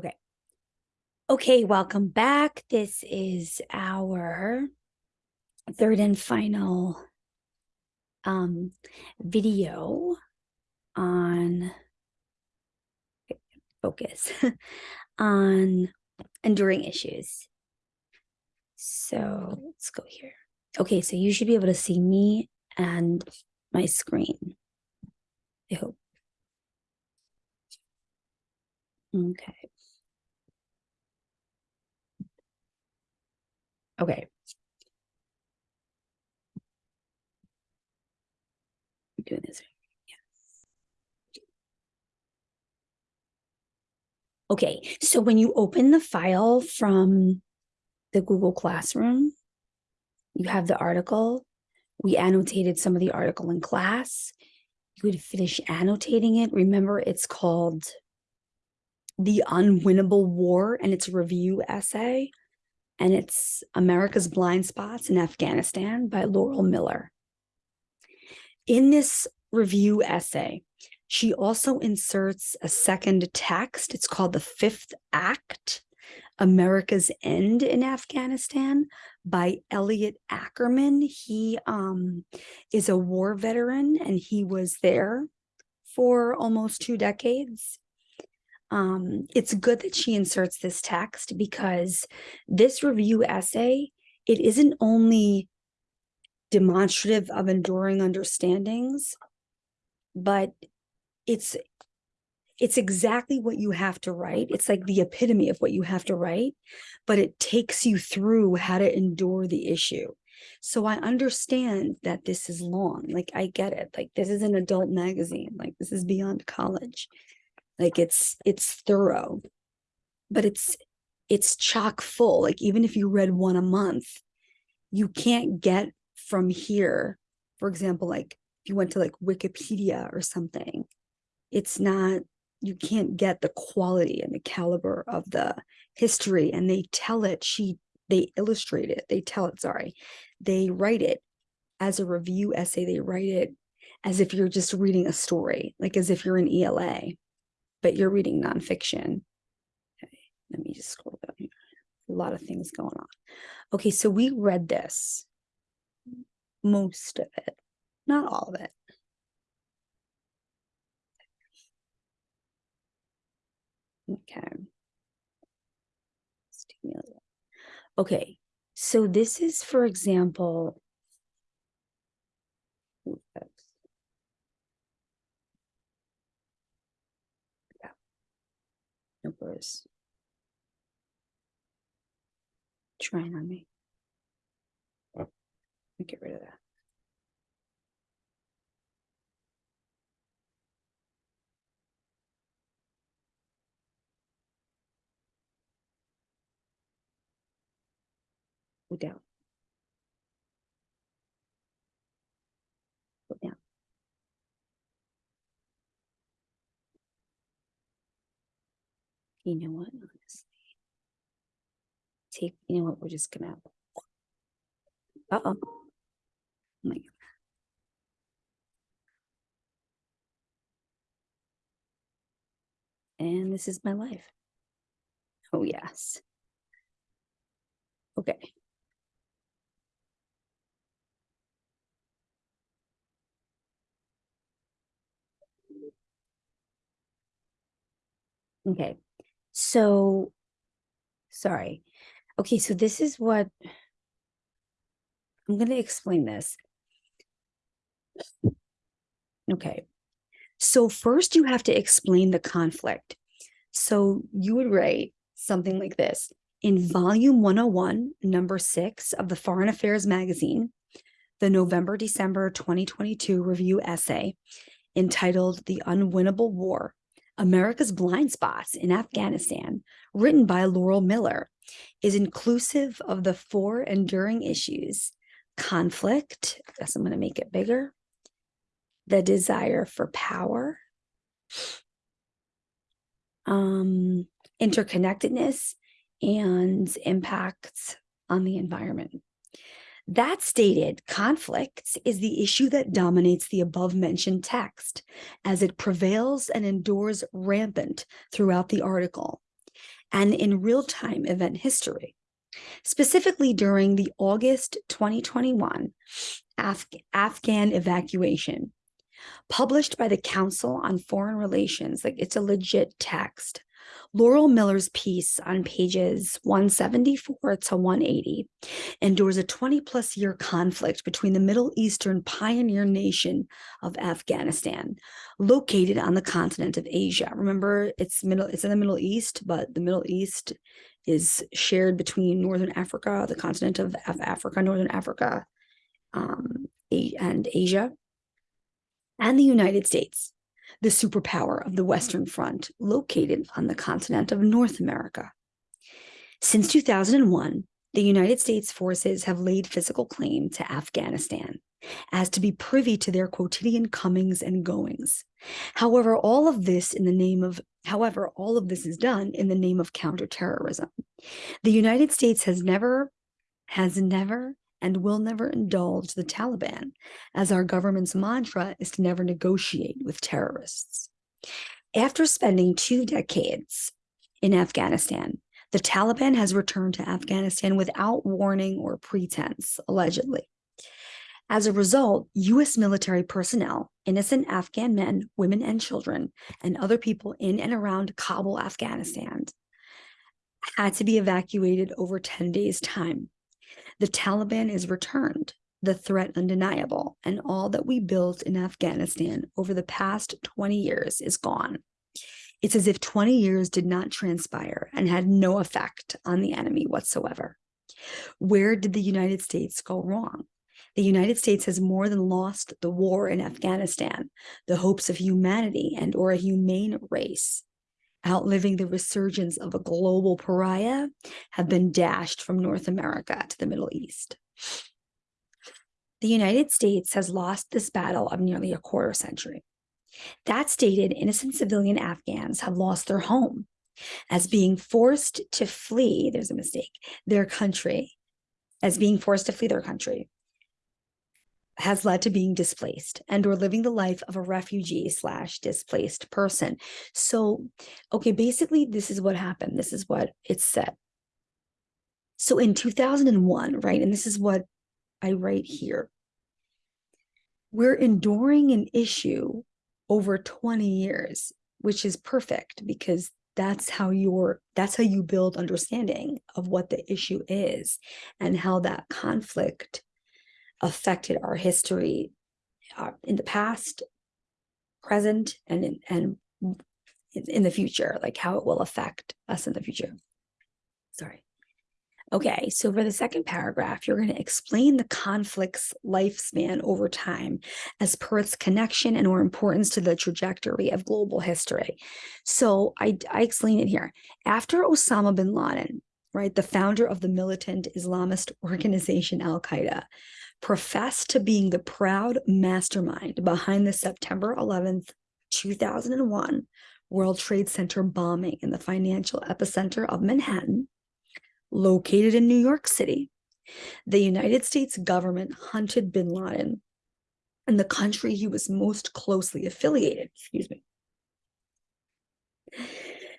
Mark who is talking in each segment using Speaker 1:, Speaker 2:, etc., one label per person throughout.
Speaker 1: Okay. Okay, welcome back. This is our third and final um, video on focus on enduring issues. So let's go here. Okay, so you should be able to see me and my screen. I hope. Okay. Okay. I'm doing this. Yes. Okay, so when you open the file from the Google Classroom, you have the article. We annotated some of the article in class. You would finish annotating it. Remember, it's called The Unwinnable War, and it's a review essay and it's America's Blind Spots in Afghanistan by Laurel Miller. In this review essay, she also inserts a second text. It's called The Fifth Act, America's End in Afghanistan by Elliot Ackerman. He um, is a war veteran and he was there for almost two decades um, it's good that she inserts this text because this review essay, it isn't only demonstrative of enduring understandings, but it's it's exactly what you have to write. It's like the epitome of what you have to write, but it takes you through how to endure the issue. So I understand that this is long. Like I get it. Like this is an adult magazine. Like this is beyond college. Like it's it's thorough, but it's it's chock full. Like even if you read one a month, you can't get from here, for example, like if you went to like Wikipedia or something, it's not, you can't get the quality and the caliber of the history. And they tell it, she, they illustrate it, they tell it, sorry, they write it as a review essay, they write it as if you're just reading a story, like as if you're an ELA but you're reading nonfiction. Okay, let me just scroll down here. A lot of things going on. Okay, so we read this, most of it, not all of it. Okay. Okay, so this is, for example, Trying on me. Oh. Let me get rid of that. Go you know what, honestly. Take, you know what, we're just gonna. Uh-oh. Oh my God. And this is my life. Oh, yes. Okay. Okay, so, sorry. Okay, so this is what I'm going to explain this. Okay, so first you have to explain the conflict. So you would write something like this. In volume 101, number six of the Foreign Affairs magazine, the November December 2022 review essay entitled The Unwinnable War America's Blind Spots in Afghanistan, written by Laurel Miller, is inclusive of the four enduring issues conflict, I guess I'm going to make it bigger, the desire for power, um, interconnectedness, and impacts on the environment. That stated, conflicts is the issue that dominates the above mentioned text as it prevails and endures rampant throughout the article. and in real-time event history. Specifically during the August 2021 Af Afghan evacuation, published by the Council on Foreign Relations, like it's a legit text. Laurel Miller's piece on pages 174 to 180 endures a 20 plus year conflict between the Middle Eastern pioneer nation of Afghanistan, located on the continent of Asia. Remember, it's middle it's in the Middle East, but the Middle East is shared between Northern Africa, the continent of Africa, Northern Africa, um, and Asia, and the United States the superpower of the Western Front, located on the continent of North America. Since 2001, the United States forces have laid physical claim to Afghanistan as to be privy to their quotidian comings and goings. However, all of this in the name of however, all of this is done in the name of counterterrorism. The United States has never has never and will never indulge the Taliban, as our government's mantra is to never negotiate with terrorists. After spending two decades in Afghanistan, the Taliban has returned to Afghanistan without warning or pretense, allegedly. As a result, U.S. military personnel, innocent Afghan men, women, and children, and other people in and around Kabul, Afghanistan, had to be evacuated over 10 days' time the Taliban is returned, the threat undeniable, and all that we built in Afghanistan over the past 20 years is gone. It's as if 20 years did not transpire and had no effect on the enemy whatsoever. Where did the United States go wrong? The United States has more than lost the war in Afghanistan, the hopes of humanity and or a humane race outliving the resurgence of a global pariah, have been dashed from North America to the Middle East. The United States has lost this battle of nearly a quarter century. That stated, innocent civilian Afghans have lost their home as being forced to flee, there's a mistake, their country, as being forced to flee their country has led to being displaced and or living the life of a refugee slash displaced person. So, okay, basically this is what happened. This is what it said. So in 2001, right, and this is what I write here, we're enduring an issue over 20 years, which is perfect because that's how you're that's how you build understanding of what the issue is and how that conflict affected our history uh, in the past, present, and in, and in the future, like how it will affect us in the future. Sorry. Okay, so for the second paragraph, you're going to explain the conflict's lifespan over time as per its connection and or importance to the trajectory of global history. So I, I explain it here. After Osama bin Laden, right, the founder of the militant Islamist organization Al-Qaeda, professed to being the proud mastermind behind the September 11th, 2001 World Trade Center bombing in the financial epicenter of Manhattan, located in New York City. The United States government hunted bin Laden and the country he was most closely affiliated, excuse me,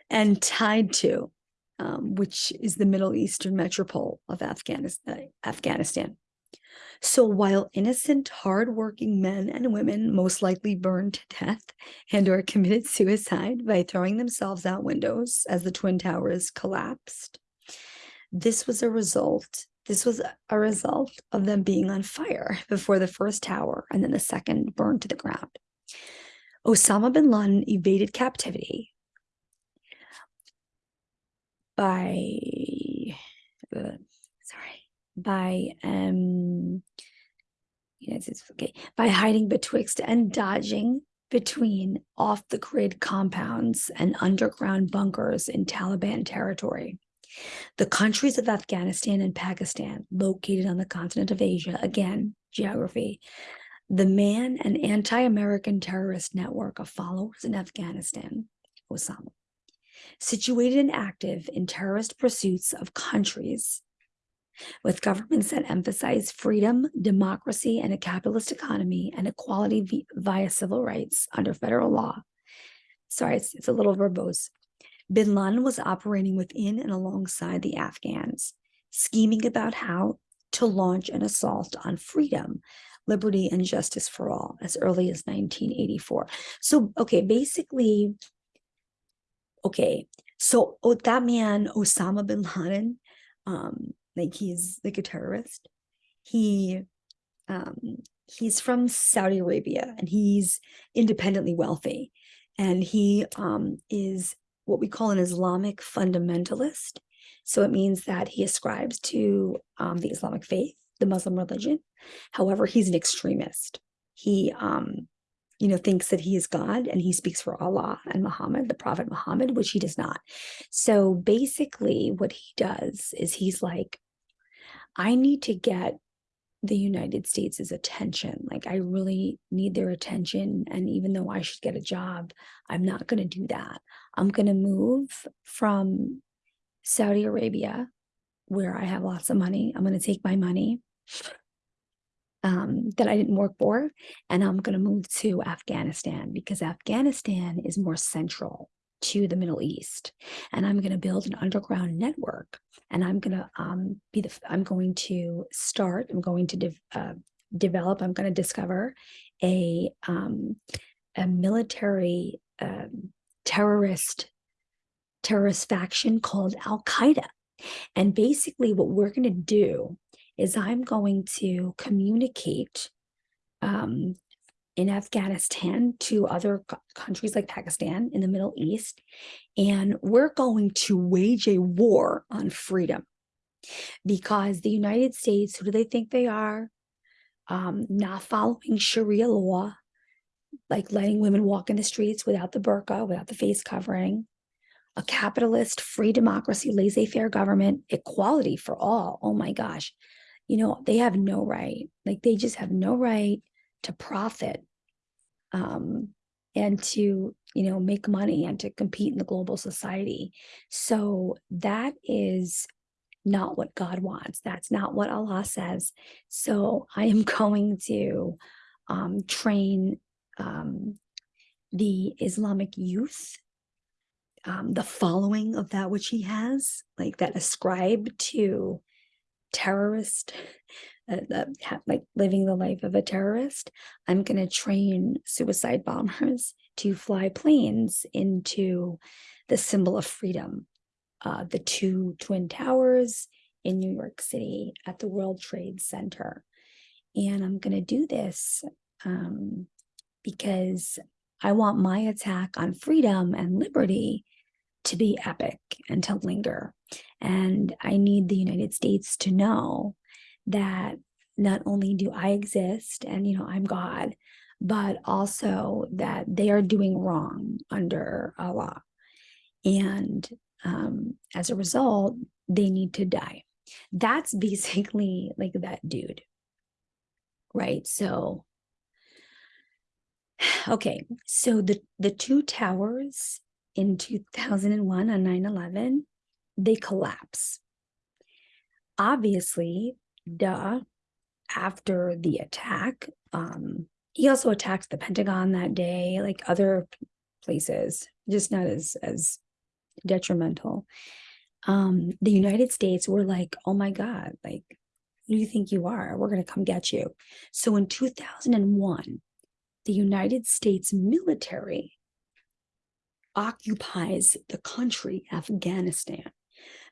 Speaker 1: and tied to, um, which is the Middle Eastern metropole of Afghanistan. Afghanistan. So while innocent, hardworking men and women most likely burned to death and or committed suicide by throwing themselves out windows as the Twin Towers collapsed, this was a result this was a result of them being on fire before the first tower and then the second burned to the ground. Osama bin Laden evaded captivity by uh, by um yes it's okay by hiding betwixt and dodging between off the grid compounds and underground bunkers in Taliban territory. The countries of Afghanistan and Pakistan, located on the continent of Asia, again, geography, the man and anti-American terrorist network of followers in Afghanistan, Osama, situated and active in terrorist pursuits of countries with governments that emphasize freedom, democracy, and a capitalist economy and equality via civil rights under federal law. Sorry, it's, it's a little verbose. Bin Laden was operating within and alongside the Afghans, scheming about how to launch an assault on freedom, liberty, and justice for all as early as 1984. So, okay, basically, okay, so oh, that man, Osama bin Laden, um, like he's like a terrorist. He um he's from Saudi Arabia and he's independently wealthy. And he um is what we call an Islamic fundamentalist. So it means that he ascribes to um, the Islamic faith, the Muslim religion. However, he's an extremist. He um, you know, thinks that he is God and he speaks for Allah and Muhammad, the Prophet Muhammad, which he does not. So basically, what he does is he's like, I need to get the United States' attention. Like, I really need their attention. And even though I should get a job, I'm not going to do that. I'm going to move from Saudi Arabia, where I have lots of money. I'm going to take my money um, that I didn't work for, and I'm going to move to Afghanistan because Afghanistan is more central to the Middle East, and I'm going to build an underground network, and I'm going to um, be the I'm going to start. I'm going to de uh, develop. I'm going to discover a um, a military um, terrorist terrorist faction called Al Qaeda. And basically, what we're going to do is I'm going to communicate um, in Afghanistan to other countries like Pakistan in the Middle East, and we're going to wage a war on freedom because the United States, who do they think they are? Um, not following Sharia law, like letting women walk in the streets without the burqa, without the face covering, a capitalist, free democracy, laissez faire government, equality for all. Oh my gosh you know, they have no right. Like they just have no right to profit um, and to, you know, make money and to compete in the global society. So that is not what God wants. That's not what Allah says. So I am going to um, train um, the Islamic youth, um, the following of that which he has, like that ascribe to terrorist, uh, like living the life of a terrorist, I'm going to train suicide bombers to fly planes into the symbol of freedom, uh, the two twin towers in New York City at the World Trade Center. And I'm going to do this um, because I want my attack on freedom and liberty to be epic and to linger. And I need the United States to know that not only do I exist and, you know, I'm God, but also that they are doing wrong under Allah. And um, as a result, they need to die. That's basically like that dude. Right. So, okay. So the, the two towers in 2001 on 9 11, they collapse. Obviously, duh, after the attack, um, he also attacked the Pentagon that day, like other places, just not as as detrimental. Um, the United States were like, oh my God, like, who do you think you are? We're going to come get you. So in 2001, the United States military occupies the country, Afghanistan,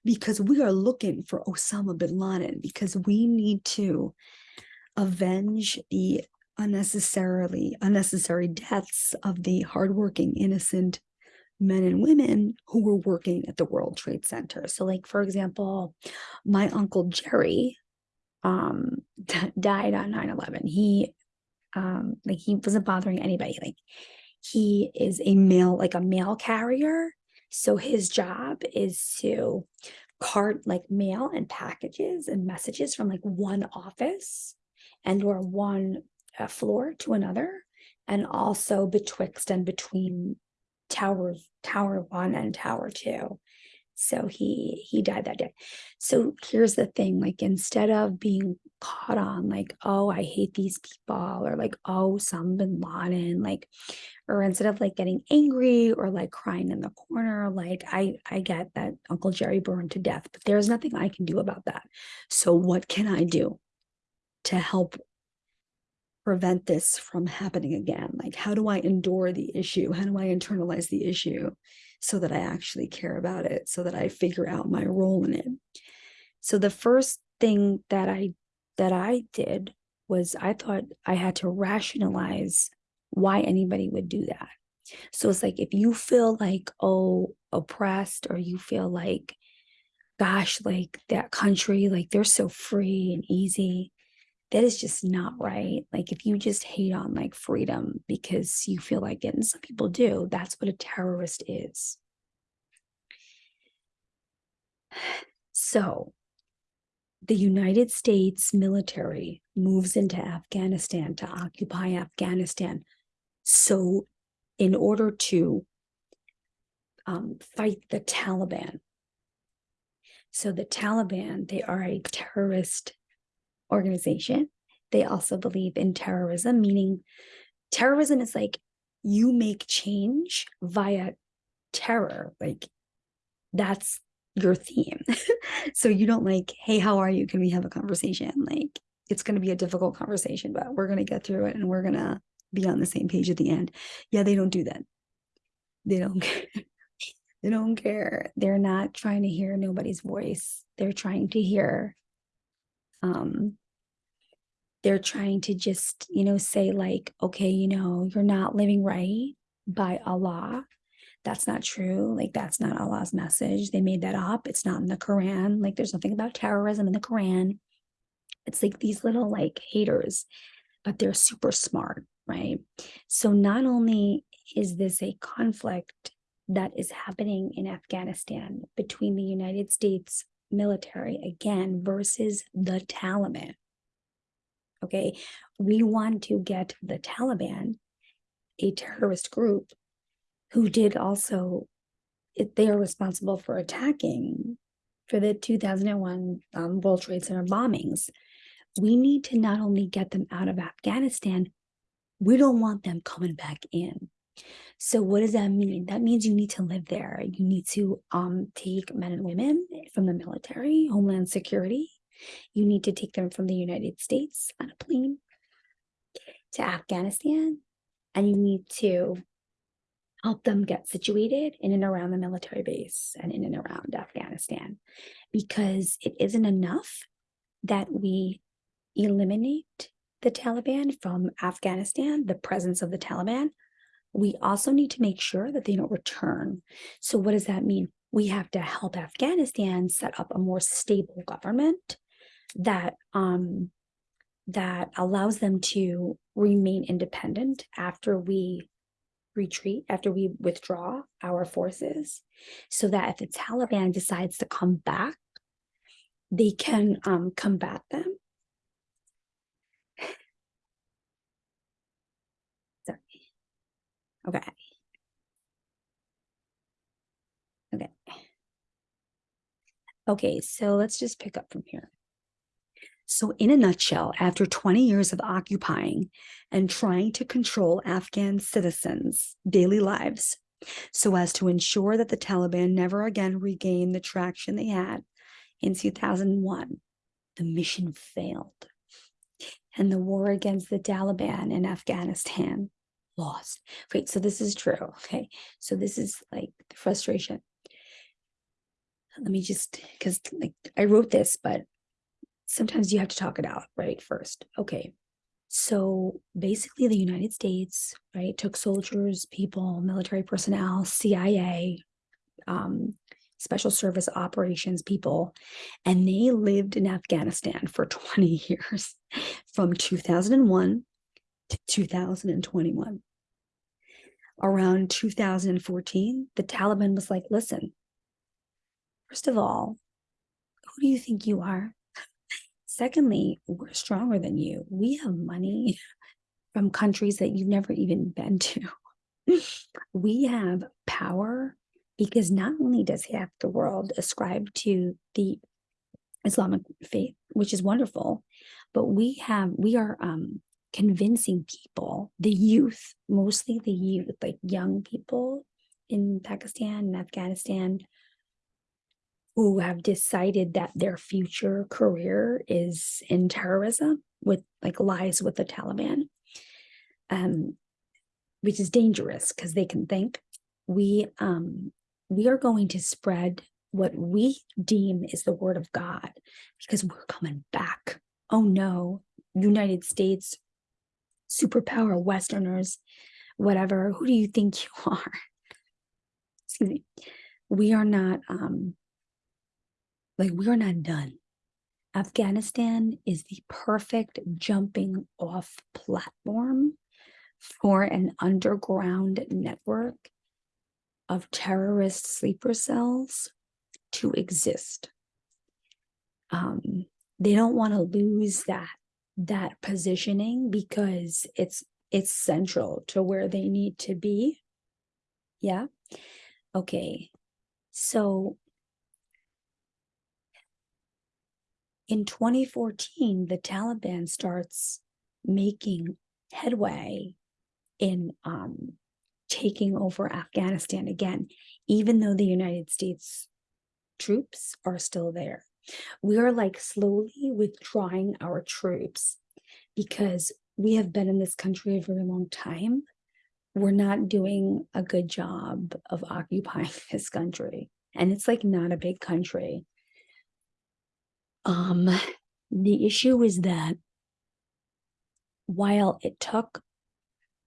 Speaker 1: because we are looking for Osama bin Laden, because we need to avenge the unnecessarily unnecessary deaths of the hardworking, innocent men and women who were working at the World Trade Center. So, like for example, my uncle Jerry um died on 9-11. He um like he wasn't bothering anybody. Like he is a mail, like a mail carrier. So his job is to cart like mail and packages and messages from like one office and or one uh, floor to another and also betwixt and between towers tower one and tower two So he he died that day. So here's the thing, like instead of being caught on like, oh, I hate these people, or like, oh, some bin Laden, like, or instead of like getting angry or like crying in the corner, like I I get that Uncle Jerry burned to death, but there's nothing I can do about that. So what can I do to help prevent this from happening again? Like, how do I endure the issue? How do I internalize the issue so that I actually care about it, so that I figure out my role in it? So the first thing that I that I did was I thought I had to rationalize why anybody would do that. So it's like if you feel like, oh, oppressed, or you feel like, gosh, like that country, like they're so free and easy that is just not right. Like if you just hate on like freedom because you feel like it, and some people do, that's what a terrorist is. So the United States military moves into Afghanistan to occupy Afghanistan. So in order to um, fight the Taliban. So the Taliban, they are a terrorist organization. They also believe in terrorism, meaning terrorism is like you make change via terror. Like that's your theme. so you don't like, hey, how are you? Can we have a conversation? Like it's going to be a difficult conversation, but we're going to get through it and we're going to be on the same page at the end. Yeah, they don't do that. They don't care. they don't care. They're not trying to hear nobody's voice. They're trying to hear um they're trying to just, you know, say like, okay, you know, you're not living right by Allah. That's not true. Like that's not Allah's message. They made that up. It's not in the Quran. Like there's nothing about terrorism in the Quran. It's like these little like haters, but they're super smart, right? So not only is this a conflict that is happening in Afghanistan between the United States military again versus the Taliban. Okay, we want to get the Taliban, a terrorist group who did also, they are responsible for attacking for the 2001 um, World Trade Center bombings. We need to not only get them out of Afghanistan, we don't want them coming back in. So what does that mean? That means you need to live there. You need to um, take men and women from the military, Homeland Security. You need to take them from the United States on a plane to Afghanistan. And you need to help them get situated in and around the military base and in and around Afghanistan. Because it isn't enough that we eliminate the Taliban from Afghanistan, the presence of the Taliban, we also need to make sure that they don't return. So what does that mean? We have to help Afghanistan set up a more stable government that um, that allows them to remain independent after we retreat, after we withdraw our forces, so that if the Taliban decides to come back, they can um, combat them Okay. Okay. Okay, so let's just pick up from here. So in a nutshell, after 20 years of occupying and trying to control Afghan citizens' daily lives so as to ensure that the Taliban never again regain the traction they had in 2001, the mission failed. And the war against the Taliban in Afghanistan lost. Wait, so this is true. Okay. So this is like the frustration. Let me just, because like I wrote this, but sometimes you have to talk it out, right? First. Okay. So basically, the United States, right, took soldiers, people, military personnel, CIA, um, special service operations people, and they lived in Afghanistan for 20 years from 2001 to 2021 around 2014, the Taliban was like, listen, first of all, who do you think you are? Secondly, we're stronger than you. We have money from countries that you've never even been to. we have power because not only does half the world ascribe to the Islamic faith, which is wonderful, but we have we are um convincing people, the youth, mostly the youth, like young people in Pakistan and Afghanistan who have decided that their future career is in terrorism with like lies with the Taliban, um, which is dangerous because they can think we um we are going to spread what we deem is the word of God because we're coming back. Oh no, United States, superpower, Westerners, whatever. Who do you think you are? Excuse me. We are not um like we are not done. Afghanistan is the perfect jumping off platform for an underground network of terrorist sleeper cells to exist. Um, they don't want to lose that that positioning because it's it's central to where they need to be. Yeah. Okay. So in 2014, the Taliban starts making headway in um, taking over Afghanistan again, even though the United States troops are still there. We are like slowly withdrawing our troops because we have been in this country a very long time. We're not doing a good job of occupying this country. And it's like not a big country. Um, the issue is that while it took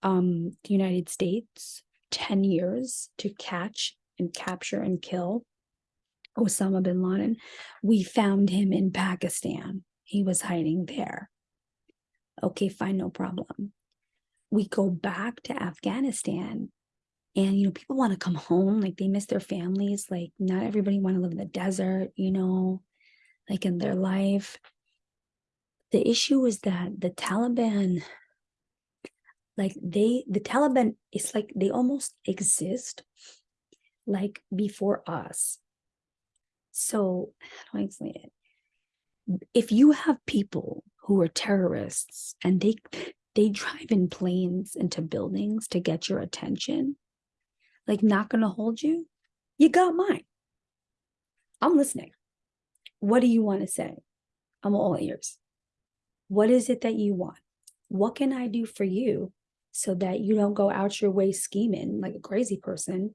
Speaker 1: um, the United States 10 years to catch and capture and kill Osama bin Laden, we found him in Pakistan. He was hiding there. Okay, fine, no problem. We go back to Afghanistan and you know people want to come home like they miss their families like not everybody want to live in the desert you know like in their life the issue is that the taliban like they the taliban is like they almost exist like before us so how do i explain it? If you have people who are terrorists and they they drive in planes into buildings to get your attention like not gonna hold you you got mine. I'm listening. What do you want to say? I'm all ears. What is it that you want? What can i do for you so that you don't go out your way scheming like a crazy person,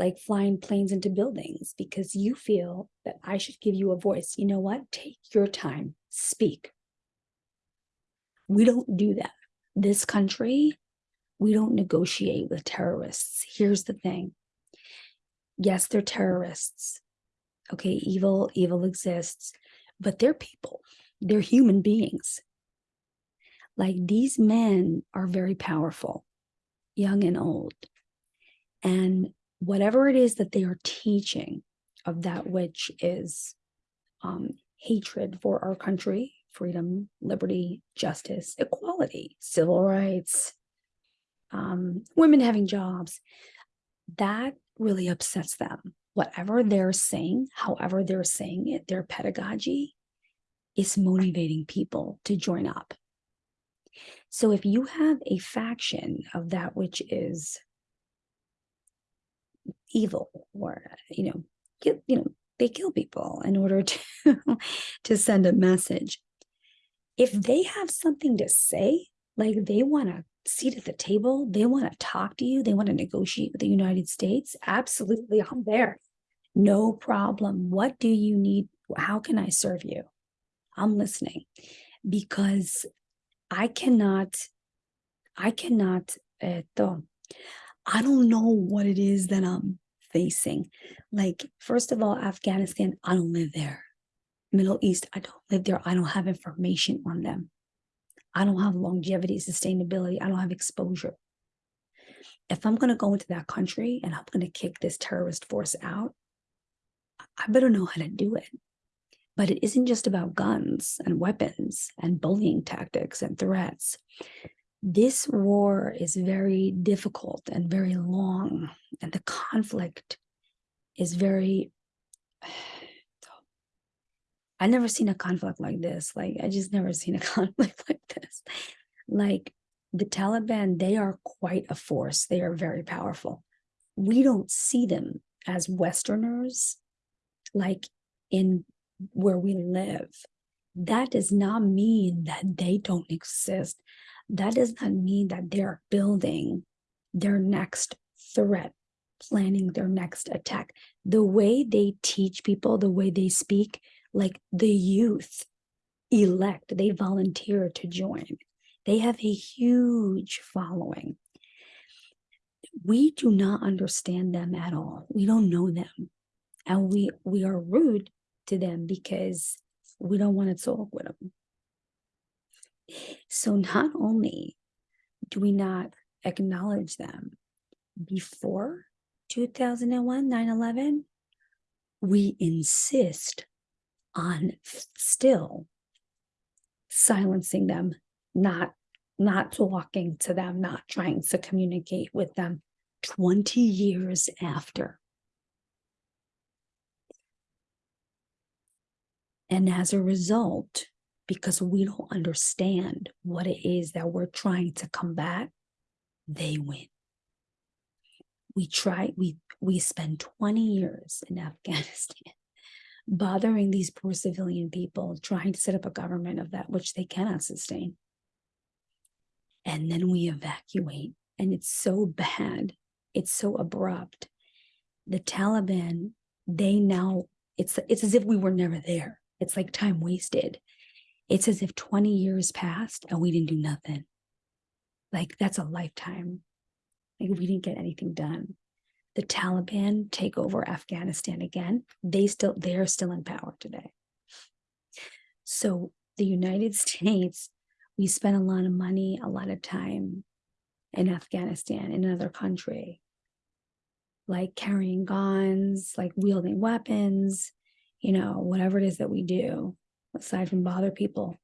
Speaker 1: like flying planes into buildings because you feel that I should give you a voice. You know what? Take your time, speak. We don't do that. This country, we don't negotiate with terrorists. Here's the thing. Yes, they're terrorists. Okay, evil, evil exists, but they're people. They're human beings. Like these men are very powerful, young and old. And whatever it is that they are teaching of that which is um, hatred for our country, freedom, liberty, justice, equality, civil rights, um, women having jobs, that really upsets them. Whatever they're saying, however they're saying it, their pedagogy is motivating people to join up. So if you have a faction of that which is evil or, you know, you, you know, they kill people in order to, to send a message. If they have something to say, like they want to seat at the table, they want to talk to you, they want to negotiate with the United States, absolutely, I'm there. No problem. What do you need? How can I serve you? I'm listening because I cannot, I cannot, uh, I don't know what it is that I'm facing. Like, first of all, Afghanistan, I don't live there. Middle East, I don't live there. I don't have information on them. I don't have longevity, sustainability. I don't have exposure. If I'm going to go into that country and I'm going to kick this terrorist force out, I better know how to do it. But it isn't just about guns and weapons and bullying tactics and threats. This war is very difficult and very long, and the conflict is very. I've never seen a conflict like this. Like I just never seen a conflict like this. Like the Taliban, they are quite a force. They are very powerful. We don't see them as Westerners, like in where we live. That does not mean that they don't exist. That does not mean that they're building their next threat, planning their next attack. The way they teach people, the way they speak, like the youth elect, they volunteer to join. They have a huge following. We do not understand them at all. We don't know them. And we we are rude to them because we don't want to talk with them. So not only do we not acknowledge them before 2001, 9 11, we insist on still silencing them, not not talking to them, not trying to communicate with them 20 years after. And as a result, because we don't understand what it is that we're trying to combat, they win. We try, we we spend 20 years in Afghanistan bothering these poor civilian people, trying to set up a government of that which they cannot sustain. And then we evacuate, and it's so bad, it's so abrupt. The Taliban, they now, it's it's as if we were never there. It's like time wasted. It's as if 20 years passed and we didn't do nothing. Like that's a lifetime. Like we didn't get anything done the Taliban take over Afghanistan again, they still they're still in power today. So the United States, we spend a lot of money, a lot of time in Afghanistan, in another country, like carrying guns, like wielding weapons, you know, whatever it is that we do, aside from bother people.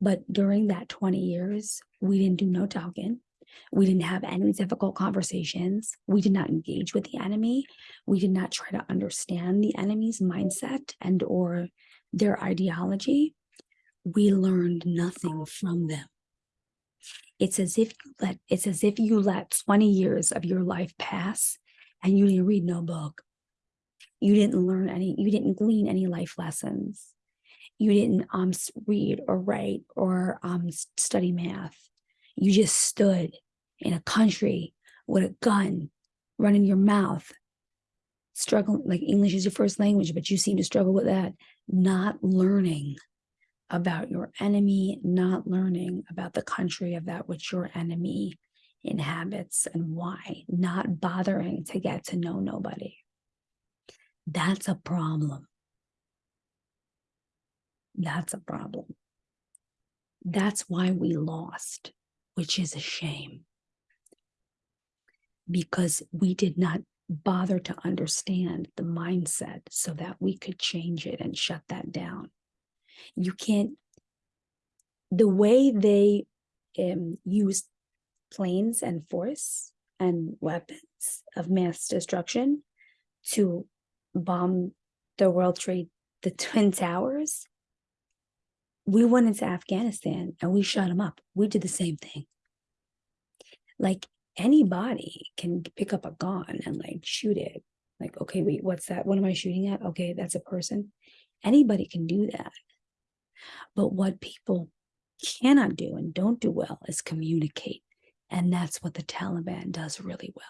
Speaker 1: But during that 20 years, we didn't do no talking. We didn't have any difficult conversations. We did not engage with the enemy. We did not try to understand the enemy's mindset and or their ideology. We learned nothing from them. It's as if you let it's as if you let 20 years of your life pass and you didn't read no book. You didn't learn any, you didn't glean any life lessons. You didn't um read or write or um study math you just stood in a country with a gun running your mouth, struggling like English is your first language, but you seem to struggle with that, not learning about your enemy, not learning about the country of that which your enemy inhabits and why, not bothering to get to know nobody. That's a problem. That's a problem. That's why we lost which is a shame because we did not bother to understand the mindset so that we could change it and shut that down. You can't, the way they um, use planes and force and weapons of mass destruction to bomb the World Trade, the Twin Towers, we went into Afghanistan and we shut them up. We did the same thing. Like anybody can pick up a gun and like shoot it. Like, okay, wait, what's that? What am I shooting at? Okay, that's a person. Anybody can do that. But what people cannot do and don't do well is communicate. And that's what the Taliban does really well.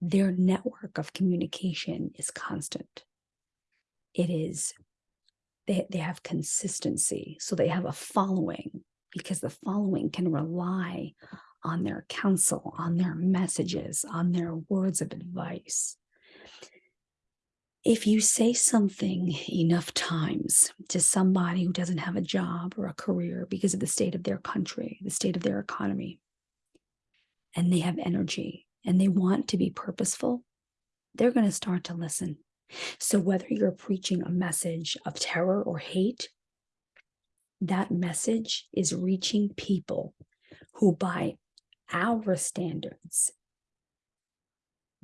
Speaker 1: Their network of communication is constant. It is they, they have consistency. So they have a following because the following can rely on their counsel, on their messages, on their words of advice. If you say something enough times to somebody who doesn't have a job or a career because of the state of their country, the state of their economy, and they have energy and they want to be purposeful, they're going to start to listen. So, whether you're preaching a message of terror or hate, that message is reaching people who, by our standards,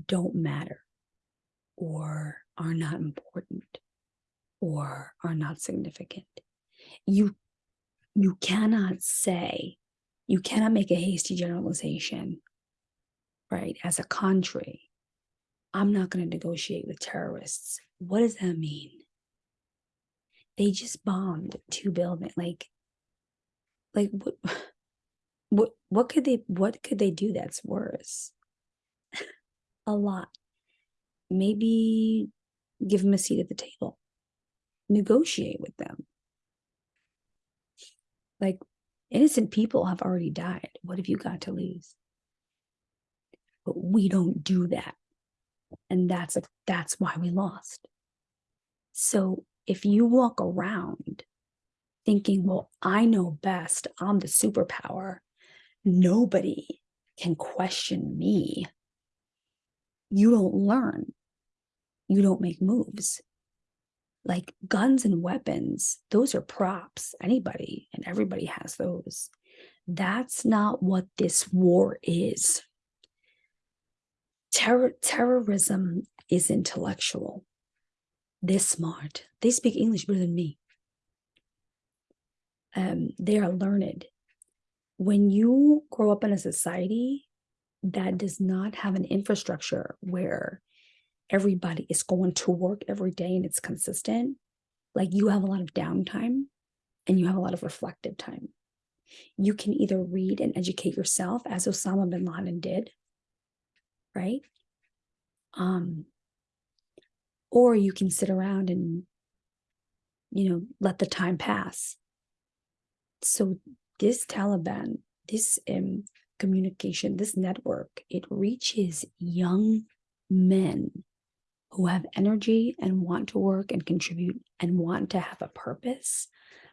Speaker 1: don't matter or are not important or are not significant. You you cannot say, you cannot make a hasty generalization, right? As a country, I'm not going to negotiate with terrorists. What does that mean? They just bombed two buildings. Like, like what, what, what could they, what could they do that's worse? a lot. Maybe give them a seat at the table. Negotiate with them. Like innocent people have already died. What have you got to lose? But we don't do that. And that's a, that's why we lost. So if you walk around thinking, well, I know best, I'm the superpower, nobody can question me. You don't learn. You don't make moves like guns and weapons, those are props. Anybody and everybody has those. That's not what this war is. Terror, terrorism is intellectual. They're smart. They speak English better than me. Um, they are learned. When you grow up in a society that does not have an infrastructure where everybody is going to work every day and it's consistent, like you have a lot of downtime and you have a lot of reflective time. You can either read and educate yourself as Osama bin Laden did, right? Um, or you can sit around and, you know, let the time pass. So this Taliban, this um, communication, this network, it reaches young men who have energy and want to work and contribute and want to have a purpose,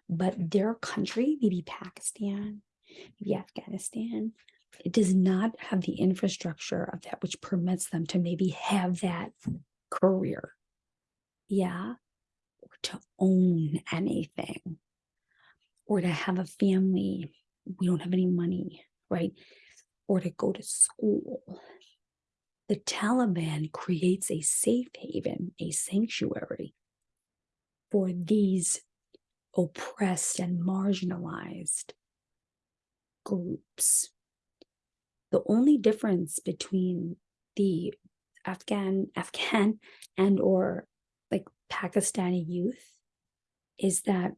Speaker 1: but their country, maybe Pakistan, maybe Afghanistan, it does not have the infrastructure of that which permits them to maybe have that career. Yeah. Or to own anything or to have a family. We don't have any money, right? Or to go to school the Taliban creates a safe haven, a sanctuary for these oppressed and marginalized groups. The only difference between the Afghan, Afghan and or like Pakistani youth is that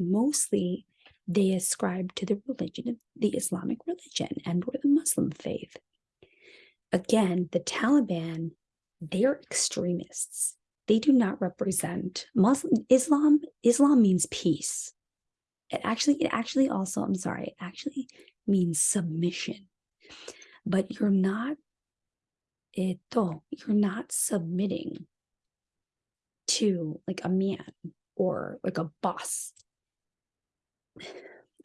Speaker 1: mostly they ascribe to the religion, of the Islamic religion and or the Muslim faith again, the Taliban, they're extremists. They do not represent Muslim Islam. Islam means peace. It actually, it actually also, I'm sorry, actually means submission. But you're not, eto, you're not submitting to like a man or like a boss.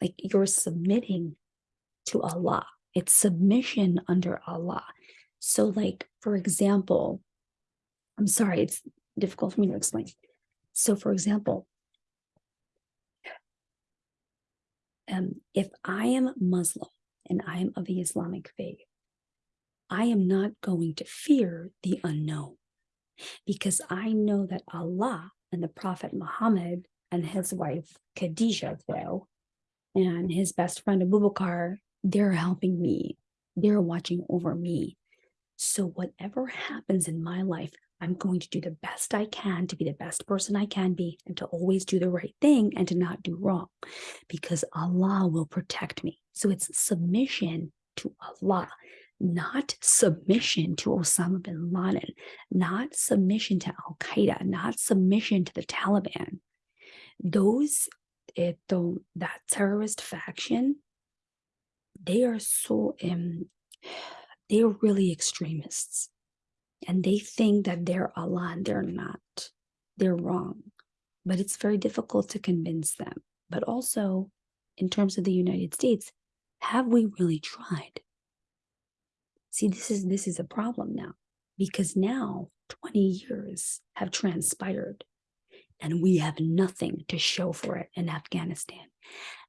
Speaker 1: Like you're submitting to Allah. It's submission under Allah. So like, for example, I'm sorry, it's difficult for me to explain. So for example, um, if I am Muslim and I am of the Islamic faith, I am not going to fear the unknown because I know that Allah and the Prophet Muhammad and his wife Khadijah, though, and his best friend Abu Bakr, they're helping me. They're watching over me. So whatever happens in my life, I'm going to do the best I can to be the best person I can be and to always do the right thing and to not do wrong because Allah will protect me. So it's submission to Allah, not submission to Osama bin Laden, not submission to Al Qaeda, not submission to the Taliban. Those, it, the, that terrorist faction, they are so um, they're really extremists and they think that they're Allah and they're not. They're wrong. But it's very difficult to convince them. But also, in terms of the United States, have we really tried? See, this is this is a problem now because now 20 years have transpired and we have nothing to show for it in Afghanistan.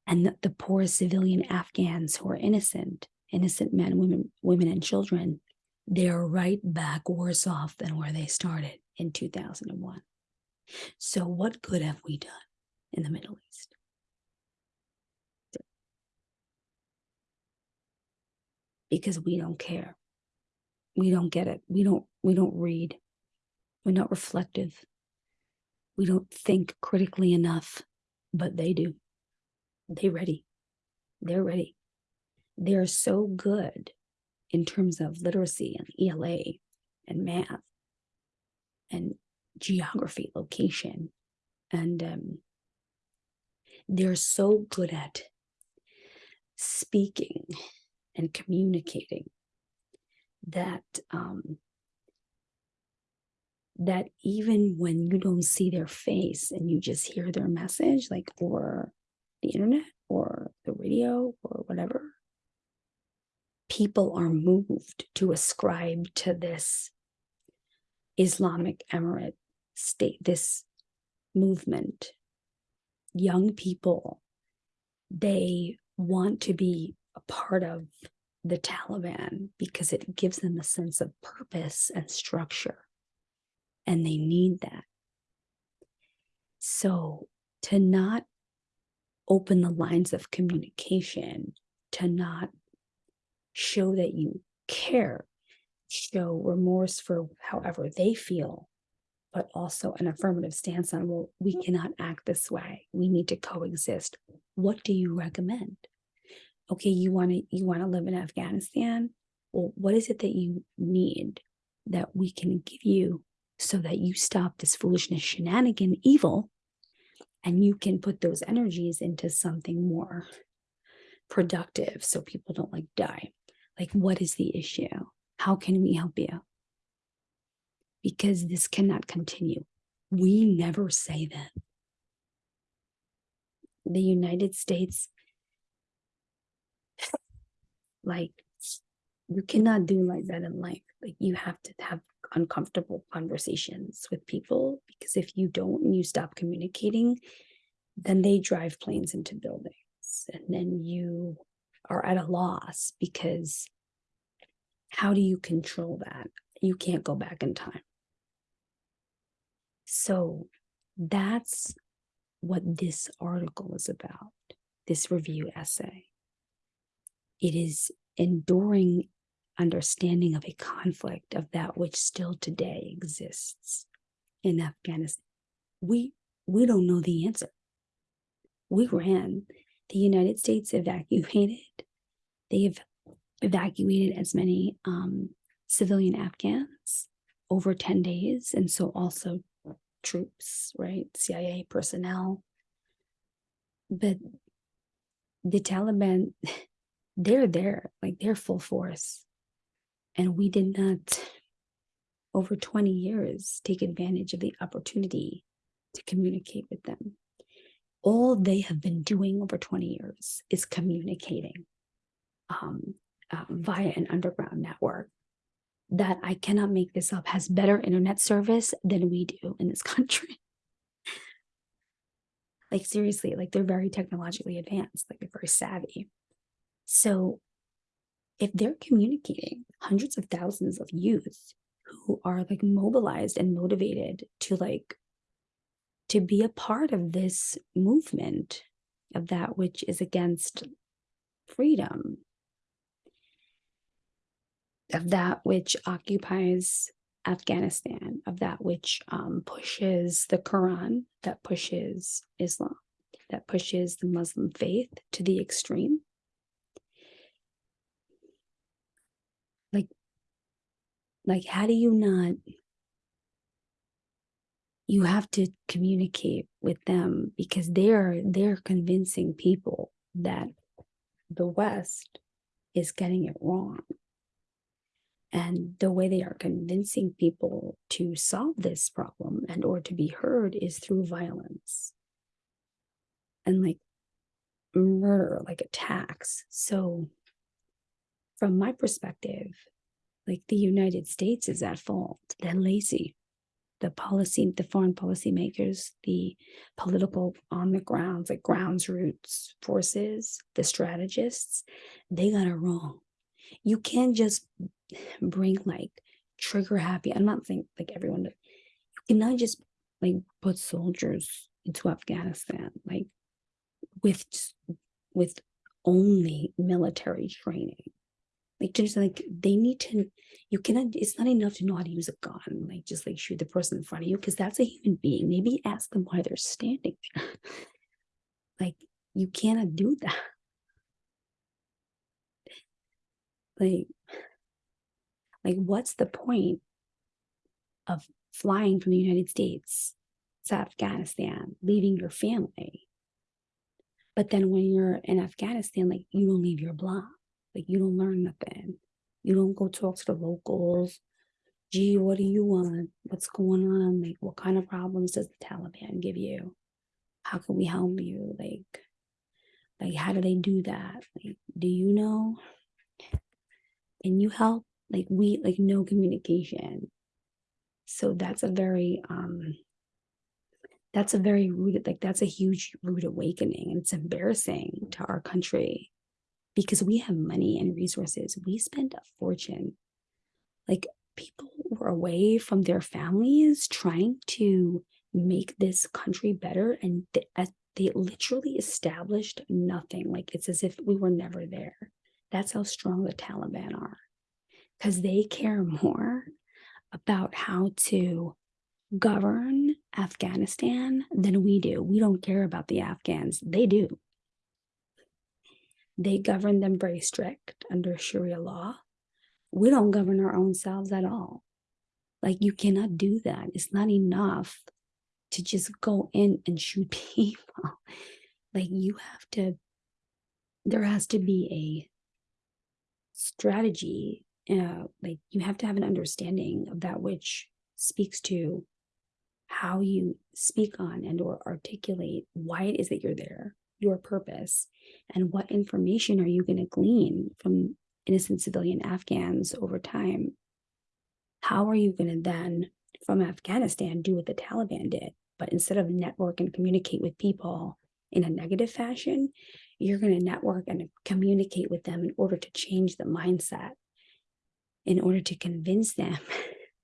Speaker 1: and the, the poor civilian Afghans who are innocent, innocent men, women, women and children, they're right back worse off than where they started in 2001. So what good have we done in the Middle East? Because we don't care. We don't get it. We don't we don't read. We're not reflective. We don't think critically enough, but they do. They ready. They're ready. They're so good in terms of literacy and ELA and math and geography, location. And um, they're so good at speaking and communicating that um, that even when you don't see their face and you just hear their message, like or the internet or the radio or whatever, people are moved to ascribe to this Islamic Emirate state, this movement. Young people, they want to be a part of the Taliban because it gives them a sense of purpose and structure and they need that. So to not open the lines of communication, to not show that you care, show remorse for however they feel, but also an affirmative stance on, well, we mm. cannot act this way. We need to coexist. What do you recommend? Okay, you want to you want to live in Afghanistan? Well, what is it that you need that we can give you so that you stop this foolishness, shenanigan, evil, and you can put those energies into something more productive so people don't like die. Like, what is the issue? How can we help you? Because this cannot continue. We never say that. The United States, like, you cannot do like that in life. Like, you have to have uncomfortable conversations with people because if you don't and you stop communicating, then they drive planes into buildings and then you are at a loss because how do you control that? You can't go back in time. So that's what this article is about, this review essay. It is enduring understanding of a conflict of that which still today exists in Afghanistan. We we don't know the answer. We ran. The United States evacuated. They have evacuated as many um, civilian Afghans over 10 days. And so also troops, right? CIA personnel. But the Taliban, they're there, like they're full force. And we did not, over 20 years, take advantage of the opportunity to communicate with them. All they have been doing over 20 years is communicating um, uh, via an underground network that I cannot make this up has better internet service than we do in this country. like seriously, like they're very technologically advanced, like they're very savvy. So if they're communicating hundreds of thousands of youth who are like mobilized and motivated to like to be a part of this movement of that which is against freedom of that which occupies Afghanistan, of that which um, pushes the Quran, that pushes Islam, that pushes the Muslim faith to the extreme. like like how do you not you have to communicate with them because they're they're convincing people that the west is getting it wrong and the way they are convincing people to solve this problem and or to be heard is through violence and like murder like attacks so from my perspective, like the United States is at fault. They're lazy. The policy, the foreign policy makers, the political on the grounds, like grounds roots forces, the strategists, they got it wrong. You can't just bring like trigger happy. I'm not saying like everyone, you cannot just like put soldiers into Afghanistan, like with with only military training. Like just like they need to, you cannot, it's not enough to know how to use a gun, like just like shoot the person in front of you, because that's a human being. Maybe ask them why they're standing there. like you cannot do that. Like, like what's the point of flying from the United States to Afghanistan, leaving your family? But then when you're in Afghanistan, like you don't leave your block. Like you don't learn nothing. You don't go talk to the locals. Gee, what do you want? What's going on? Like, what kind of problems does the Taliban give you? How can we help you? Like, like how do they do that? Like, do you know? Can you help? Like we like no communication. So that's a very um that's a very rooted like that's a huge rude awakening and it's embarrassing to our country because we have money and resources. We spend a fortune. Like people were away from their families trying to make this country better and they, uh, they literally established nothing. Like it's as if we were never there. That's how strong the Taliban are because they care more about how to govern Afghanistan than we do. We don't care about the Afghans. They do. They govern them very strict under Sharia law. We don't govern our own selves at all. Like you cannot do that. It's not enough to just go in and shoot people. like you have to, there has to be a strategy. Uh, like you have to have an understanding of that which speaks to how you speak on and or articulate why it is that you're there your purpose and what information are you going to glean from innocent civilian Afghans over time? How are you going to then, from Afghanistan, do what the Taliban did? But instead of network and communicate with people in a negative fashion, you're going to network and communicate with them in order to change the mindset, in order to convince them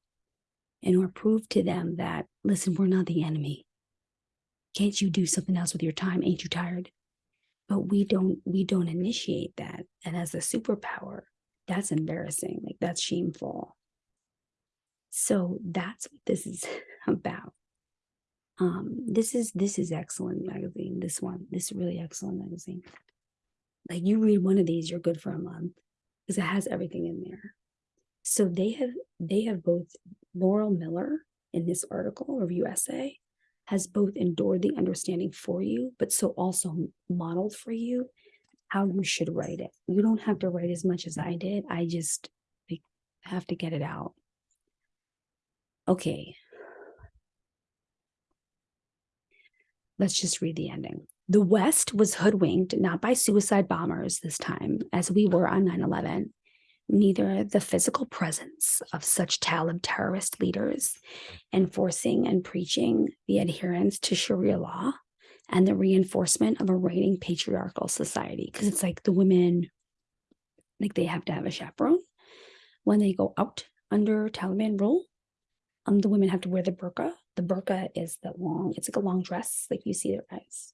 Speaker 1: and or prove to them that, listen, we're not the enemy. Can't you do something else with your time? Ain't you tired? But we don't we don't initiate that. And as a superpower, that's embarrassing. Like that's shameful. So that's what this is about. Um, this is this is excellent magazine. This one, this really excellent magazine. Like you read one of these, you're good for a month because it has everything in there. So they have they have both Laurel Miller in this article, review essay, has both endured the understanding for you, but so also modeled for you how you should write it. You don't have to write as much as I did. I just like, have to get it out. Okay. Let's just read the ending. The West was hoodwinked not by suicide bombers this time, as we were on 9 11, neither the physical presence of such Talib terrorist leaders enforcing and preaching the adherence to Sharia law and the reinforcement of a reigning patriarchal society. Because it's like the women, like they have to have a chaperone when they go out under Taliban rule. Um, the women have to wear the burqa. The burqa is the long, it's like a long dress, like you see their eyes.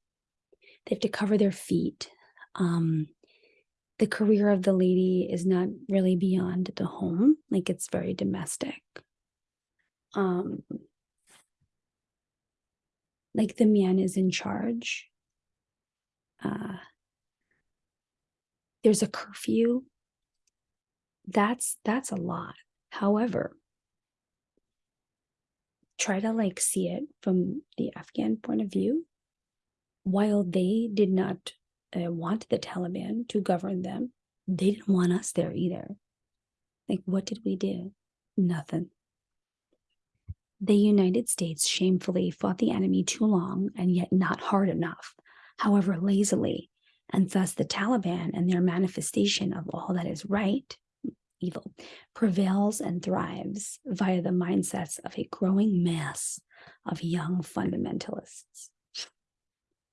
Speaker 1: They have to cover their feet. Um, the career of the lady is not really beyond the home like it's very domestic. Um like the man is in charge. Uh there's a curfew. That's that's a lot. However try to like see it from the afghan point of view. While they did not uh, want the Taliban to govern them. They didn't want us there either. Like, what did we do? Nothing. The United States shamefully fought the enemy too long and yet not hard enough, however lazily, and thus the Taliban and their manifestation of all that is right, evil prevails and thrives via the mindsets of a growing mass of young fundamentalists.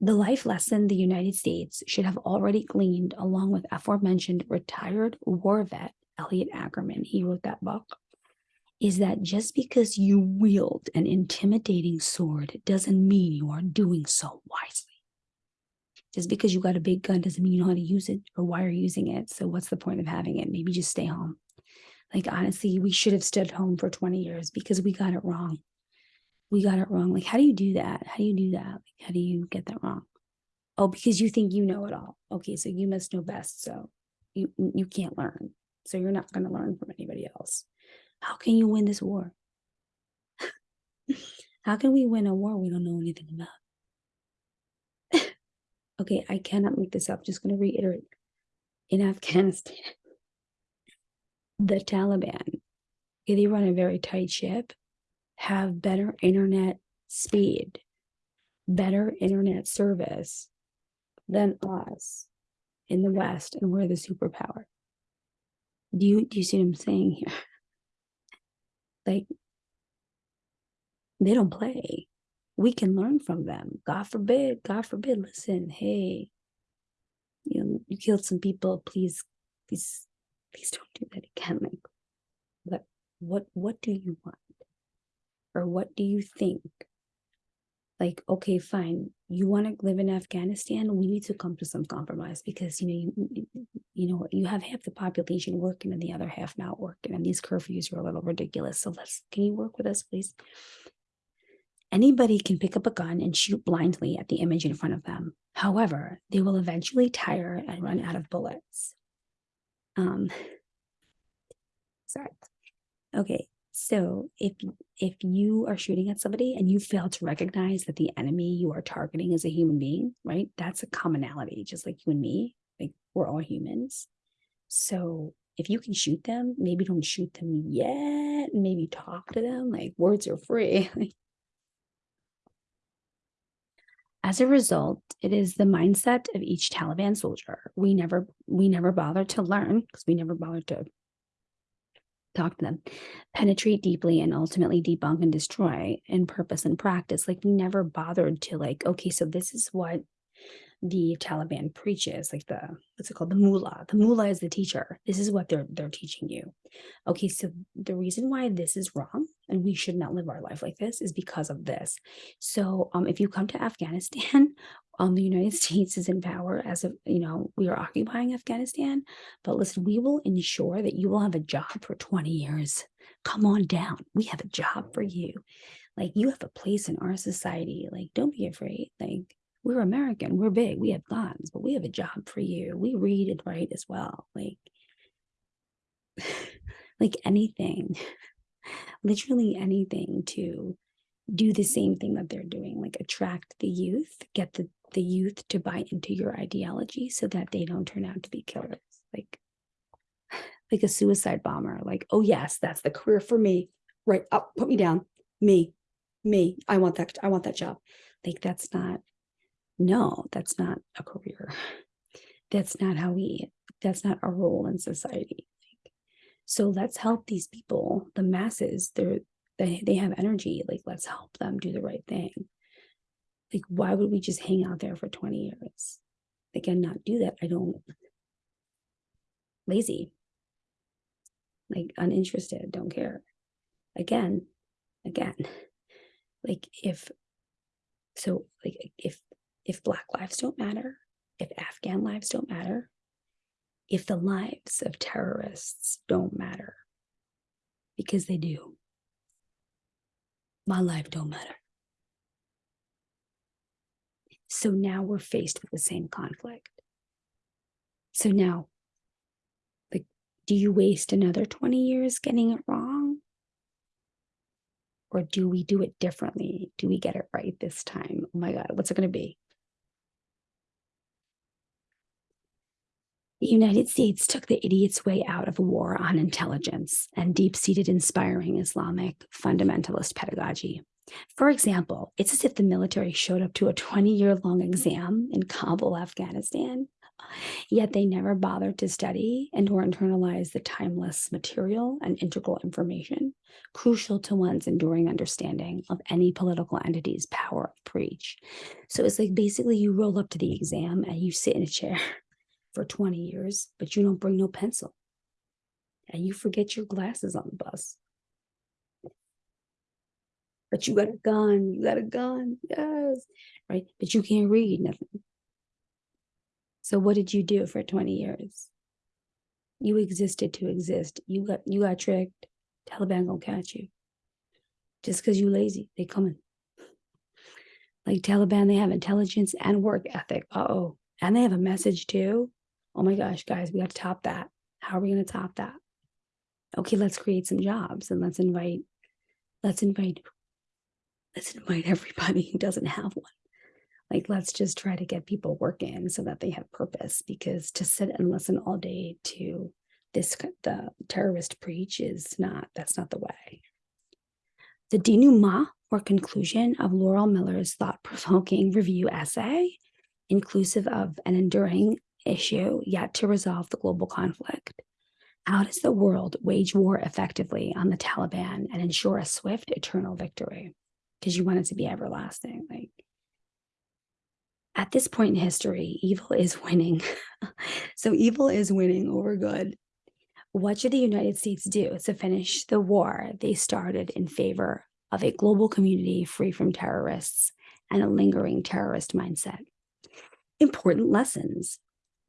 Speaker 1: The life lesson the United States should have already gleaned, along with aforementioned retired war vet Elliot Ackerman, he wrote that book, is that just because you wield an intimidating sword doesn't mean you are doing so wisely. Just because you got a big gun doesn't mean you know how to use it or why you're using it. So what's the point of having it? Maybe just stay home. Like honestly, we should have stood home for 20 years because we got it wrong. We got it wrong. Like, how do you do that? How do you do that? Like, how do you get that wrong? Oh, because you think you know it all. Okay, so you must know best. So you you can't learn. So you're not going to learn from anybody else. How can you win this war? How can we win a war we don't know anything about? okay, I cannot make this up. Just going to reiterate. In Afghanistan, the Taliban, okay, they run a very tight ship, have better internet speed, better internet service than us in the West, and we're the superpower. Do you do you see what I'm saying here? Like they don't play. We can learn from them. God forbid, God forbid, listen, hey, you know, you killed some people, please, please, please don't do that again. Like what what what do you want? Or what do you think? Like, okay, fine. You want to live in Afghanistan? We need to come to some compromise because you know you you know you have half the population working and the other half not working, and these curfews are a little ridiculous. So let's can you work with us, please? Anybody can pick up a gun and shoot blindly at the image in front of them. However, they will eventually tire and run out of bullets. Um, sorry. Okay, so if if you are shooting at somebody and you fail to recognize that the enemy you are targeting is a human being, right? That's a commonality, just like you and me. Like we're all humans. So if you can shoot them, maybe don't shoot them yet. Maybe talk to them. Like words are free. As a result, it is the mindset of each Taliban soldier. We never we never bother to learn because we never bother to talk to them, penetrate deeply and ultimately debunk and destroy in purpose and practice. Like we never bothered to like, okay, so this is what the Taliban preaches, like the what's it called? The mullah. The mullah is the teacher. This is what they're they're teaching you. Okay, so the reason why this is wrong and we should not live our life like this is because of this. So um if you come to Afghanistan, um the United States is in power as of you know, we are occupying Afghanistan. But listen, we will ensure that you will have a job for 20 years. Come on down. We have a job for you. Like you have a place in our society. Like, don't be afraid. Like we're American, we're big, we have guns, but we have a job for you. We read and write as well. Like, like anything, literally anything to do the same thing that they're doing, like attract the youth, get the, the youth to buy into your ideology so that they don't turn out to be killers. Like, like a suicide bomber, like, oh yes, that's the career for me. Right up, put me down. Me, me. I want that, I want that job. Like that's not no, that's not a career. That's not how we, that's not our role in society. So let's help these people, the masses, they're, they, they have energy. Like, let's help them do the right thing. Like, why would we just hang out there for 20 years? And not do that. I don't, lazy, like uninterested, don't care. Again, again, like if, so like if if Black lives don't matter, if Afghan lives don't matter, if the lives of terrorists don't matter, because they do. My life don't matter. So now we're faced with the same conflict. So now, like, do you waste another 20 years getting it wrong? Or do we do it differently? Do we get it right this time? Oh my God, what's it going to be? The United States took the idiot's way out of a war on intelligence and deep seated inspiring Islamic fundamentalist pedagogy. For example, it's as if the military showed up to a 20 year long exam in Kabul, Afghanistan, Yet they never bothered to study and or internalize the timeless material and integral information crucial to one's enduring understanding of any political entity's power of preach. So it's like basically you roll up to the exam and you sit in a chair for 20 years, but you don't bring no pencil. And you forget your glasses on the bus. But you got a gun, you got a gun, yes, right? But you can't read nothing. So what did you do for 20 years? You existed to exist. You got you got tricked. Taliban gonna catch you. Just because you lazy, they coming. Like Taliban, they have intelligence and work ethic. Uh-oh. And they have a message too. Oh my gosh, guys, we got to top that. How are we gonna top that? Okay, let's create some jobs and let's invite, let's invite, let's invite everybody who doesn't have one like let's just try to get people working so that they have purpose because to sit and listen all day to this the terrorist preach is not that's not the way the denouement or conclusion of laurel miller's thought-provoking review essay inclusive of an enduring issue yet to resolve the global conflict how does the world wage war effectively on the taliban and ensure a swift eternal victory because you want it to be everlasting like at this point in history, evil is winning. so evil is winning over good. What should the United States do to finish the war they started in favor of a global community free from terrorists and a lingering terrorist mindset? Important lessons.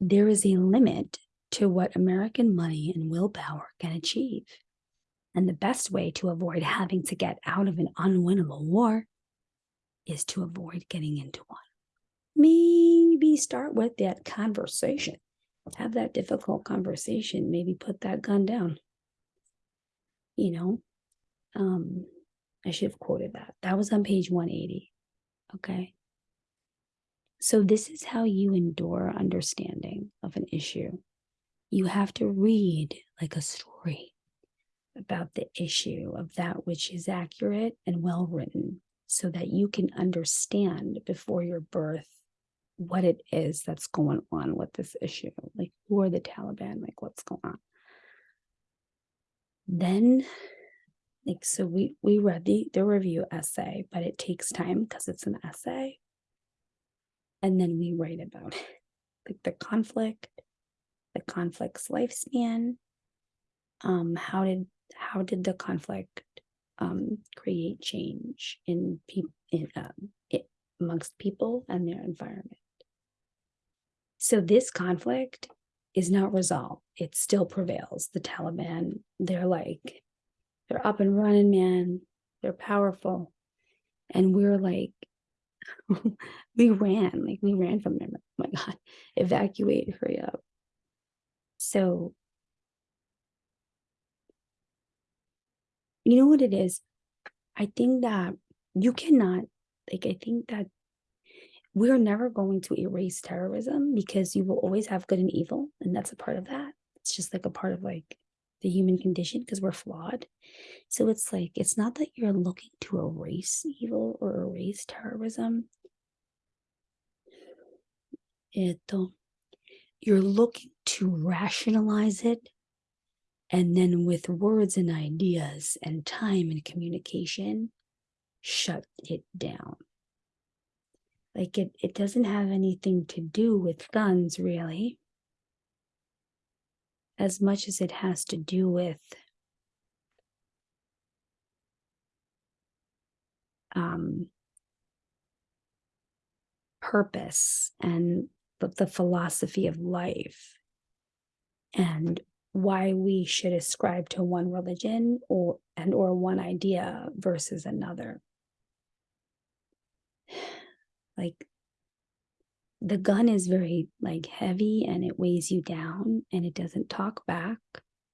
Speaker 1: There is a limit to what American money and willpower can achieve. And the best way to avoid having to get out of an unwinnable war is to avoid getting into one maybe start with that conversation. Have that difficult conversation. Maybe put that gun down. You know, um, I should have quoted that. That was on page 180. Okay. So, this is how you endure understanding of an issue. You have to read like a story about the issue of that which is accurate and well written so that you can understand before your birth what it is that's going on with this issue. Like, who are the Taliban? Like, what's going on? Then, like, so we we read the the review essay, but it takes time because it's an essay. And then we write about it, like the conflict, the conflict's lifespan. Um, how did how did the conflict um create change in people in um, it, amongst people and their environment? So this conflict is not resolved. It still prevails. The Taliban, they're like, they're up and running, man. They're powerful. And we're like, we ran, like we ran from them. Oh my God, evacuate, hurry up. So, you know what it is? I think that you cannot, like, I think that we're never going to erase terrorism because you will always have good and evil and that's a part of that it's just like a part of like the human condition because we're flawed. So it's like it's not that you're looking to erase evil or erase terrorism. It you're looking to rationalize it and then with words and ideas and time and communication shut it down. Like it, it doesn't have anything to do with guns, really, as much as it has to do with um, purpose and the, the philosophy of life and why we should ascribe to one religion or and or one idea versus another. Like the gun is very like heavy and it weighs you down and it doesn't talk back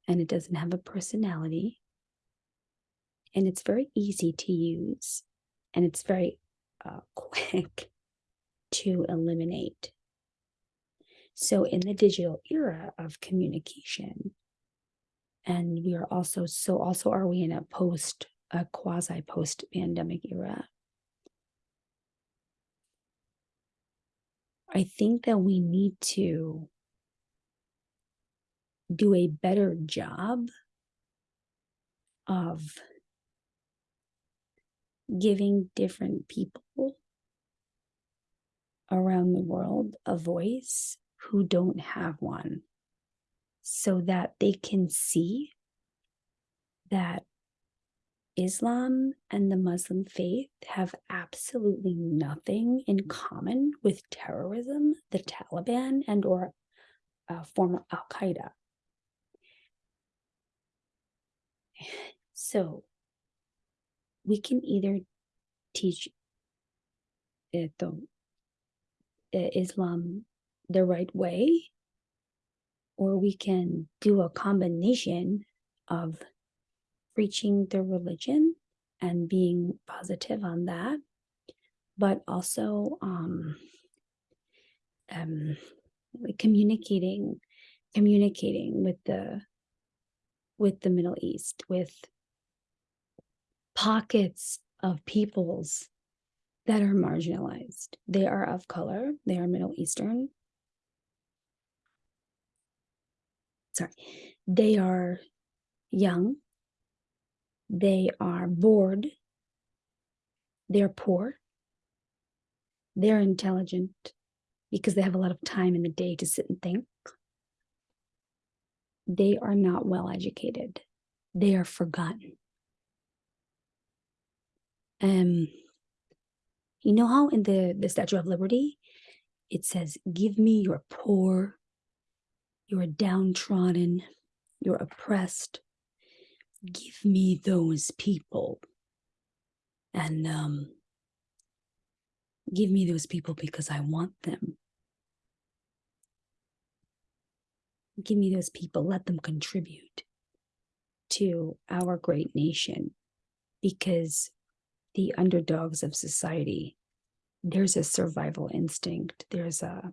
Speaker 1: and it doesn't have a personality. And it's very easy to use and it's very uh, quick to eliminate. So in the digital era of communication and we are also so also are we in a post a quasi post pandemic era I think that we need to do a better job of giving different people around the world a voice who don't have one so that they can see that Islam and the Muslim faith have absolutely nothing in common with terrorism, the Taliban, and or uh, former Al Qaeda. So we can either teach it the uh, Islam the right way, or we can do a combination of preaching the religion and being positive on that, but also um, um, communicating, communicating with the with the Middle East, with pockets of peoples that are marginalized. They are of color, they are Middle Eastern. Sorry, they are young, they are bored, they're poor, they're intelligent because they have a lot of time in the day to sit and think. They are not well educated, they are forgotten. Um, you know how in the, the Statue of Liberty, it says, Give me your poor, your downtrodden, your oppressed. Give me those people. And um, give me those people because I want them. Give me those people. Let them contribute to our great nation because the underdogs of society, there's a survival instinct. There's a,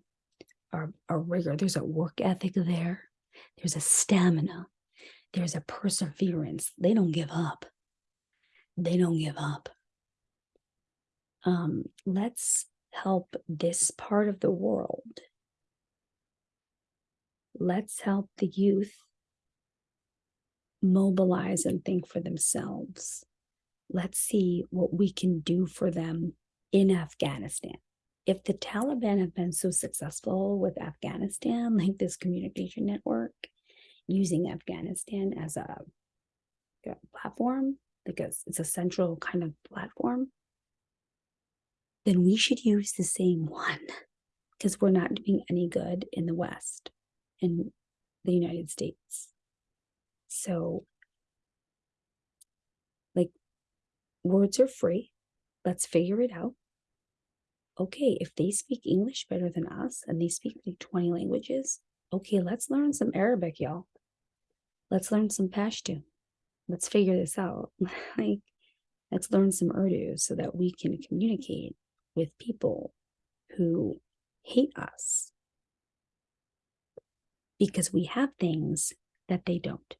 Speaker 1: a, a rigor. There's a work ethic there. There's a stamina. There's a perseverance. They don't give up. They don't give up. Um, let's help this part of the world. Let's help the youth mobilize and think for themselves let's see what we can do for them in Afghanistan. If the Taliban have been so successful with Afghanistan, like this communication network, using Afghanistan as a, platform, because it's a central kind of platform, then we should use the same one because we're not doing any good in the West, in the United States. So like, Words are free. Let's figure it out. Okay, if they speak English better than us and they speak like 20 languages, okay, let's learn some Arabic, y'all. Let's learn some Pashto. Let's figure this out. like, let's learn some Urdu so that we can communicate with people who hate us because we have things that they don't.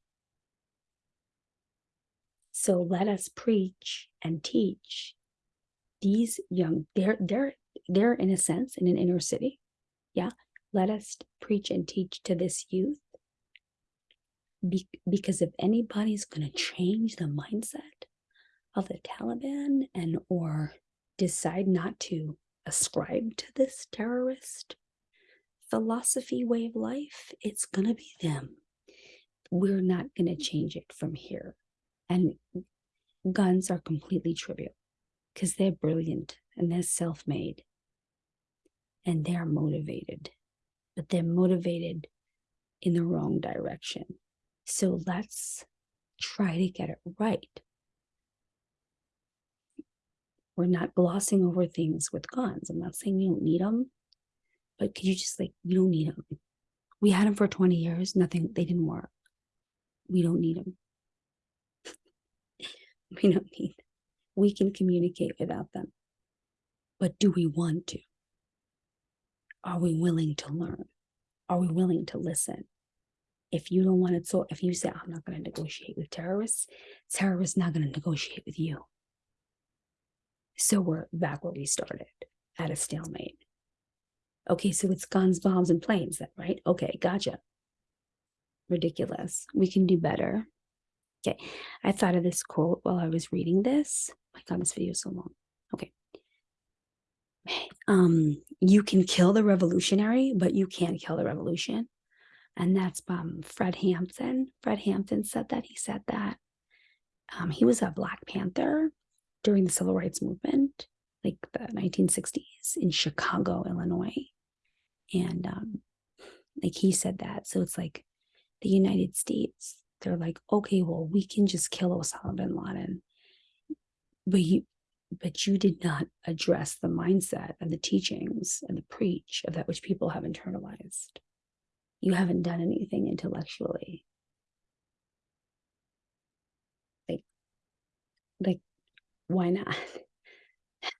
Speaker 1: So let us preach and teach these young, they're, they're, they're in a sense in an inner city. Yeah. Let us preach and teach to this youth. Be, because if anybody's going to change the mindset of the Taliban and or decide not to ascribe to this terrorist philosophy way of life, it's going to be them. We're not going to change it from here. And guns are completely trivial because they're brilliant and they're self made and they're motivated, but they're motivated in the wrong direction. So let's try to get it right. We're not glossing over things with guns. I'm not saying you don't need them, but could you just like, you don't need them. We had them for 20 years, nothing, they didn't work. We don't need them. We don't need, we can communicate without them. But do we want to? Are we willing to learn? Are we willing to listen? If you don't want to talk, if you say, I'm not going to negotiate with terrorists, terrorists not going to negotiate with you. So we're back where we started at a stalemate. Okay, so it's guns, bombs, and planes then, right? Okay, gotcha. Ridiculous. We can do better. Okay, I thought of this quote while I was reading this. my God, this video is so long. Okay. Um, you can kill the revolutionary, but you can't kill the revolution. And that's um Fred Hampton. Fred Hampton said that. He said that. Um, he was a Black Panther during the civil rights movement, like the 1960s in Chicago, Illinois. And um, like he said that. So it's like the United States, they're like, okay, well, we can just kill Osama bin Laden. But you but you did not address the mindset and the teachings and the preach of that which people have internalized. You haven't done anything intellectually. Like, like, why not?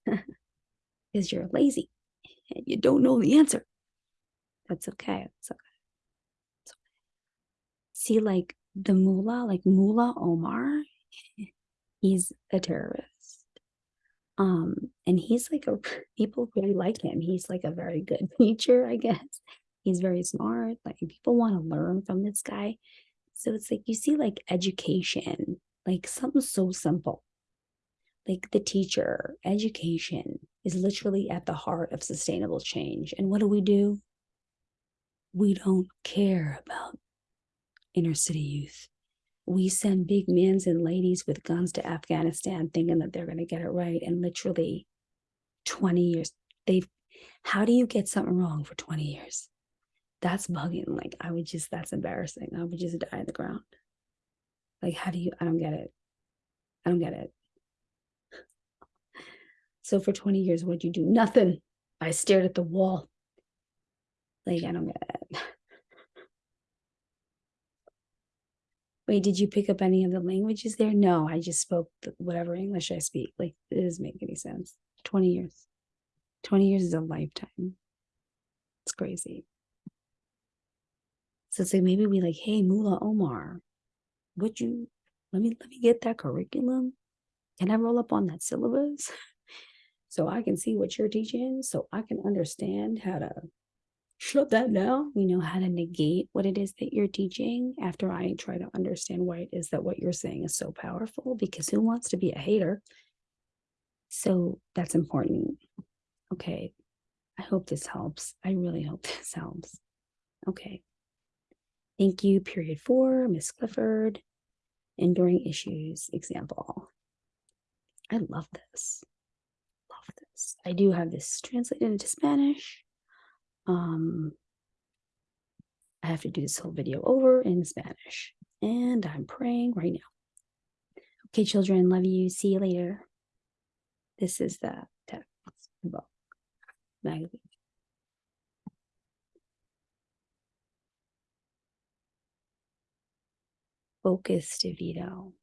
Speaker 1: Because you're lazy and you don't know the answer. That's okay. It's okay. It's okay. See, like the mullah, like Mullah Omar, he's a terrorist. Um, and he's like a people really like him. He's like a very good teacher, I guess. He's very smart. Like people want to learn from this guy. So it's like you see, like education, like something so simple. Like the teacher, education is literally at the heart of sustainable change. And what do we do? We don't care about inner city youth. We send big men and ladies with guns to Afghanistan thinking that they're going to get it right. And literally 20 years, they've, how do you get something wrong for 20 years? That's bugging. Like, I would just, that's embarrassing. I would just die in the ground. Like, how do you, I don't get it. I don't get it. So for 20 years, what'd you do? Nothing. I stared at the wall. Like, I don't get it. Wait, did you pick up any of the languages there? No, I just spoke whatever English I speak. Like, it doesn't make any sense. 20 years. 20 years is a lifetime. It's crazy. So it's like maybe we like, hey, Mullah Omar, would you let me let me get that curriculum? Can I roll up on that syllabus? so I can see what you're teaching, so I can understand how to shut that down, you know, how to negate what it is that you're teaching after I try to understand why it is that what you're saying is so powerful, because who wants to be a hater? So that's important. Okay. I hope this helps. I really hope this helps. Okay. Thank you, period four, Miss Clifford. Enduring issues example. I love this. Love this. I do have this translated into Spanish. Um, I have to do this whole video over in Spanish. And I'm praying right now. Okay, children, love you. See you later. This is the text book magazine. Focus, DeVito.